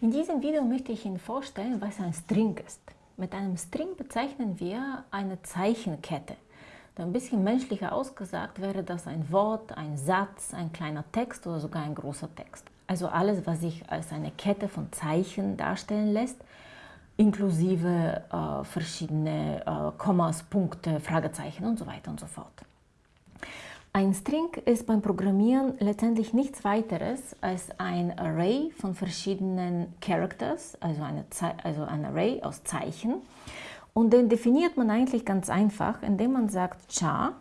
In diesem Video möchte ich Ihnen vorstellen, was ein String ist. Mit einem String bezeichnen wir eine Zeichenkette. Ein bisschen menschlicher ausgesagt wäre das ein Wort, ein Satz, ein kleiner Text oder sogar ein großer Text. Also alles, was sich als eine Kette von Zeichen darstellen lässt, inklusive äh, verschiedene äh, Kommas, Punkte, Fragezeichen und so weiter und so fort. Ein String ist beim Programmieren letztendlich nichts weiteres als ein Array von verschiedenen Characters, also, eine also ein Array aus Zeichen. Und den definiert man eigentlich ganz einfach, indem man sagt char,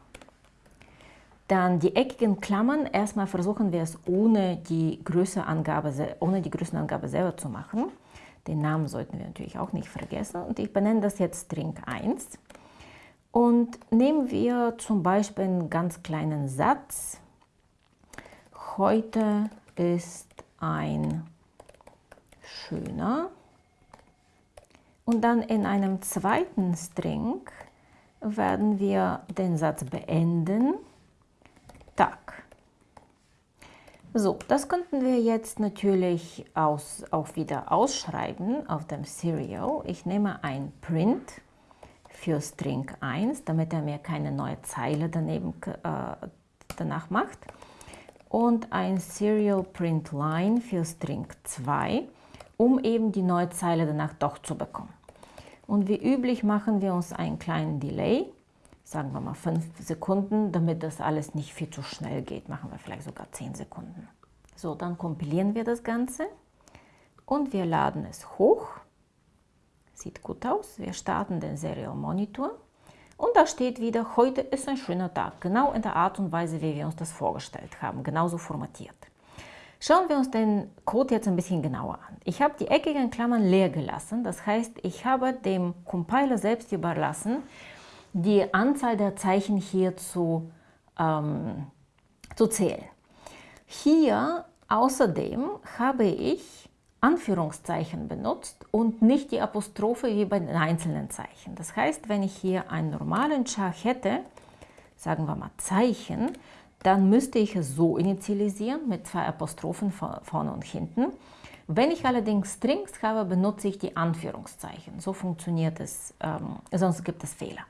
dann die eckigen Klammern, erstmal versuchen wir es ohne die, Größeangabe, ohne die Größenangabe selber zu machen. Den Namen sollten wir natürlich auch nicht vergessen. Und ich benenne das jetzt String 1. Und nehmen wir zum Beispiel einen ganz kleinen Satz. Heute ist ein schöner. Und dann in einem zweiten String werden wir den Satz beenden. Tag. So, das könnten wir jetzt natürlich aus, auch wieder ausschreiben auf dem Serial. Ich nehme ein Print für String 1, damit er mir keine neue Zeile daneben, äh, danach macht. Und ein Serial Print Line für String 2, um eben die neue Zeile danach doch zu bekommen. Und wie üblich machen wir uns einen kleinen Delay, sagen wir mal 5 Sekunden, damit das alles nicht viel zu schnell geht. Machen wir vielleicht sogar 10 Sekunden. So, dann kompilieren wir das Ganze und wir laden es hoch. Sieht gut aus. Wir starten den Serial Monitor. Und da steht wieder, heute ist ein schöner Tag. Genau in der Art und Weise, wie wir uns das vorgestellt haben. Genauso formatiert. Schauen wir uns den Code jetzt ein bisschen genauer an. Ich habe die eckigen Klammern leer gelassen. Das heißt, ich habe dem Compiler selbst überlassen, die Anzahl der Zeichen hier zu, ähm, zu zählen. Hier außerdem habe ich Anführungszeichen benutzt und nicht die Apostrophe wie bei den einzelnen Zeichen. Das heißt, wenn ich hier einen normalen Char hätte, sagen wir mal Zeichen, dann müsste ich es so initialisieren mit zwei Apostrophen vorne und hinten. Wenn ich allerdings Strings habe, benutze ich die Anführungszeichen. So funktioniert es, ähm, sonst gibt es Fehler.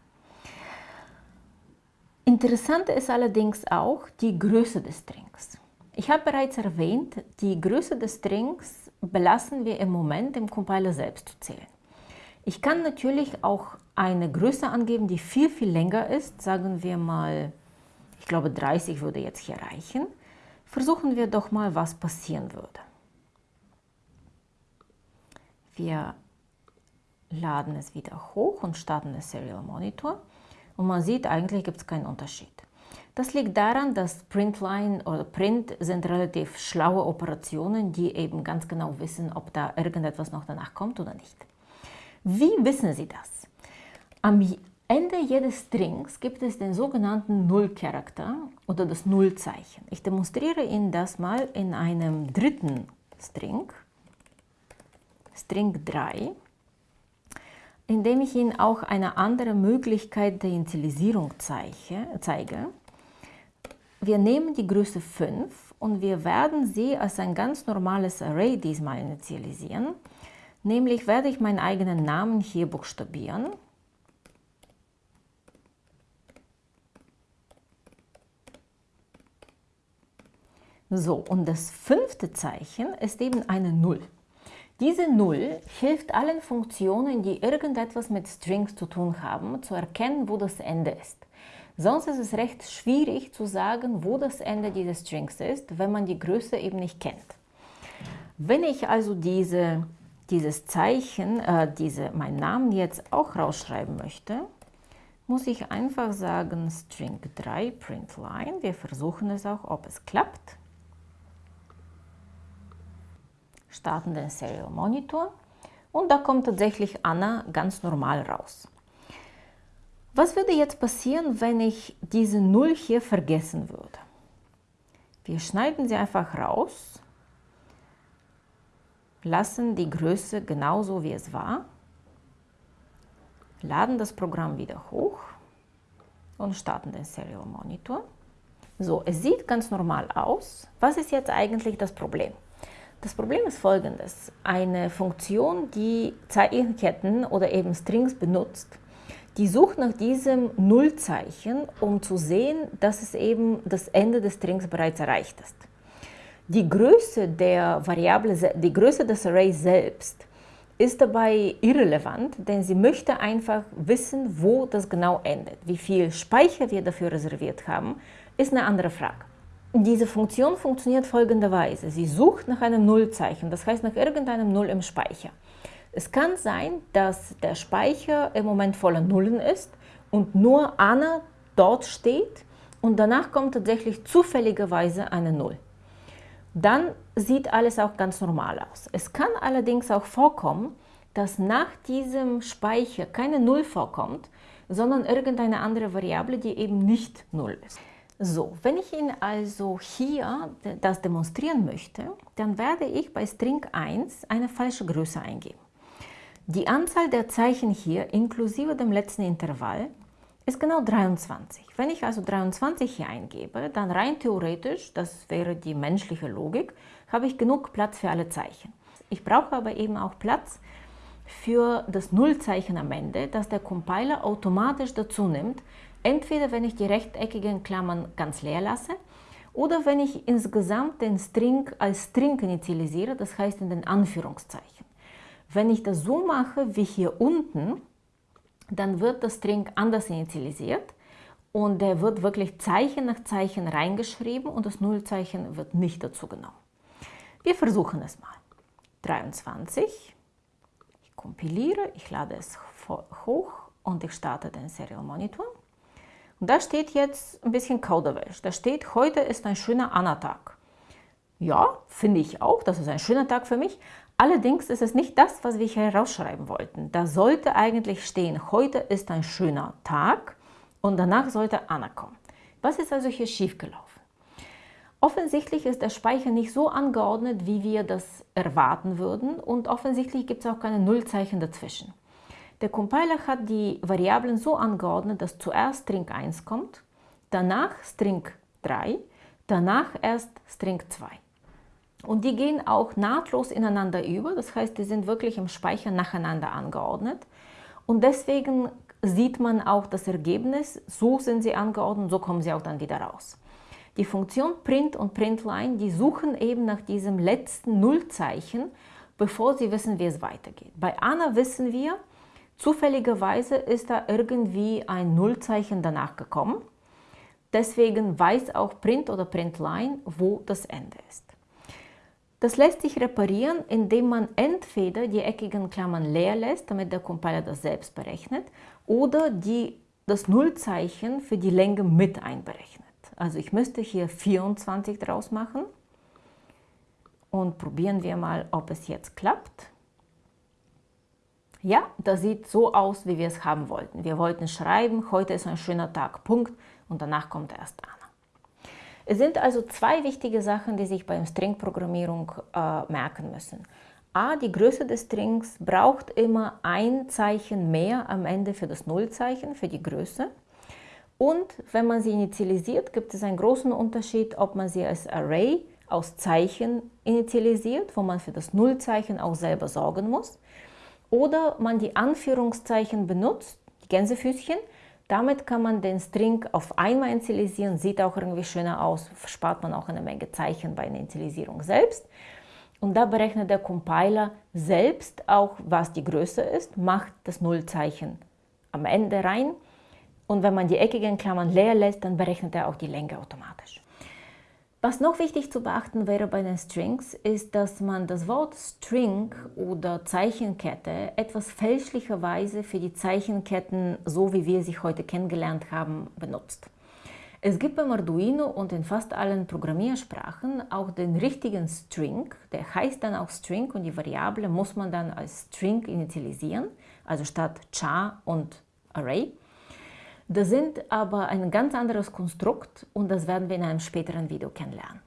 Interessant ist allerdings auch die Größe des Strings. Ich habe bereits erwähnt, die Größe des Strings belassen wir im Moment dem Compiler selbst zu zählen. Ich kann natürlich auch eine Größe angeben, die viel, viel länger ist. Sagen wir mal, ich glaube 30 würde jetzt hier reichen. Versuchen wir doch mal, was passieren würde. Wir laden es wieder hoch und starten den Serial Monitor. Und man sieht, eigentlich gibt es keinen Unterschied. Das liegt daran, dass Printline oder Print sind relativ schlaue Operationen, die eben ganz genau wissen, ob da irgendetwas noch danach kommt oder nicht. Wie wissen Sie das? Am Ende jedes Strings gibt es den sogenannten Null-Charakter oder das Nullzeichen. Ich demonstriere Ihnen das mal in einem dritten String, String 3, indem ich Ihnen auch eine andere Möglichkeit der Initialisierung zeige. Wir nehmen die Größe 5 und wir werden sie als ein ganz normales Array diesmal initialisieren. Nämlich werde ich meinen eigenen Namen hier buchstabieren. So, und das fünfte Zeichen ist eben eine 0. Diese 0 hilft allen Funktionen, die irgendetwas mit Strings zu tun haben, zu erkennen, wo das Ende ist. Sonst ist es recht schwierig zu sagen, wo das Ende dieses Strings ist, wenn man die Größe eben nicht kennt. Wenn ich also diese, dieses Zeichen, äh, diese, meinen Namen jetzt auch rausschreiben möchte, muss ich einfach sagen String 3 println. Wir versuchen es auch, ob es klappt. Starten den Serial Monitor und da kommt tatsächlich Anna ganz normal raus. Was würde jetzt passieren, wenn ich diese 0 hier vergessen würde? Wir schneiden sie einfach raus, lassen die Größe genauso wie es war, laden das Programm wieder hoch und starten den Serial Monitor. So, es sieht ganz normal aus. Was ist jetzt eigentlich das Problem? Das Problem ist folgendes. Eine Funktion, die Zeichenketten oder eben Strings benutzt, die sucht nach diesem Nullzeichen, um zu sehen, dass es eben das Ende des Strings bereits erreicht ist. Die Größe der Variable, die Größe des Arrays selbst ist dabei irrelevant, denn sie möchte einfach wissen, wo das genau endet. Wie viel Speicher wir dafür reserviert haben, ist eine andere Frage. Diese Funktion funktioniert folgenderweise. Sie sucht nach einem Nullzeichen, das heißt nach irgendeinem Null im Speicher. Es kann sein, dass der Speicher im Moment voller Nullen ist und nur Anna dort steht und danach kommt tatsächlich zufälligerweise eine Null. Dann sieht alles auch ganz normal aus. Es kann allerdings auch vorkommen, dass nach diesem Speicher keine Null vorkommt, sondern irgendeine andere Variable, die eben nicht Null ist. So, wenn ich Ihnen also hier das demonstrieren möchte, dann werde ich bei String 1 eine falsche Größe eingeben. Die Anzahl der Zeichen hier inklusive dem letzten Intervall ist genau 23. Wenn ich also 23 hier eingebe, dann rein theoretisch, das wäre die menschliche Logik, habe ich genug Platz für alle Zeichen. Ich brauche aber eben auch Platz für das Nullzeichen am Ende, das der Compiler automatisch dazu nimmt, Entweder wenn ich die rechteckigen Klammern ganz leer lasse oder wenn ich insgesamt den String als String initialisiere, das heißt in den Anführungszeichen. Wenn ich das so mache wie hier unten, dann wird das String anders initialisiert und der wird wirklich Zeichen nach Zeichen reingeschrieben und das Nullzeichen wird nicht dazu genommen. Wir versuchen es mal. 23, ich kompiliere, ich lade es hoch und ich starte den Serial Monitor. Und da steht jetzt ein bisschen Kauderwelsch. Da steht, heute ist ein schöner Anna-Tag. Ja, finde ich auch, das ist ein schöner Tag für mich. Allerdings ist es nicht das, was wir hier herausschreiben wollten. Da sollte eigentlich stehen, heute ist ein schöner Tag und danach sollte Anna kommen. Was ist also hier schiefgelaufen? Offensichtlich ist der Speicher nicht so angeordnet, wie wir das erwarten würden und offensichtlich gibt es auch keine Nullzeichen dazwischen. Der Compiler hat die Variablen so angeordnet, dass zuerst String 1 kommt, danach String 3, danach erst String 2. Und die gehen auch nahtlos ineinander über, das heißt, die sind wirklich im Speicher nacheinander angeordnet. Und deswegen sieht man auch das Ergebnis, so sind sie angeordnet, so kommen sie auch dann wieder raus. Die Funktion print und println, die suchen eben nach diesem letzten Nullzeichen, bevor sie wissen, wie es weitergeht. Bei Anna wissen wir, Zufälligerweise ist da irgendwie ein Nullzeichen danach gekommen. Deswegen weiß auch Print oder Printline, wo das Ende ist. Das lässt sich reparieren, indem man entweder die eckigen Klammern leer lässt, damit der Compiler das selbst berechnet, oder die, das Nullzeichen für die Länge mit einberechnet. Also ich müsste hier 24 draus machen und probieren wir mal, ob es jetzt klappt. Ja, das sieht so aus, wie wir es haben wollten. Wir wollten schreiben, heute ist ein schöner Tag, Punkt, und danach kommt erst Anna. Es sind also zwei wichtige Sachen, die sich beim String-Programmierung äh, merken müssen. A, die Größe des Strings braucht immer ein Zeichen mehr am Ende für das Nullzeichen, für die Größe. Und wenn man sie initialisiert, gibt es einen großen Unterschied, ob man sie als Array aus Zeichen initialisiert, wo man für das Nullzeichen auch selber sorgen muss, oder man die Anführungszeichen benutzt, die Gänsefüßchen. Damit kann man den String auf einmal initialisieren, sieht auch irgendwie schöner aus, spart man auch eine Menge Zeichen bei der Initialisierung selbst. Und da berechnet der Compiler selbst auch, was die Größe ist, macht das Nullzeichen am Ende rein. Und wenn man die eckigen Klammern leer lässt, dann berechnet er auch die Länge automatisch. Was noch wichtig zu beachten wäre bei den Strings, ist, dass man das Wort String oder Zeichenkette etwas fälschlicherweise für die Zeichenketten, so wie wir sie heute kennengelernt haben, benutzt. Es gibt beim Arduino und in fast allen Programmiersprachen auch den richtigen String, der heißt dann auch String und die Variable muss man dann als String initialisieren, also statt char und Array. Das sind aber ein ganz anderes Konstrukt und das werden wir in einem späteren Video kennenlernen.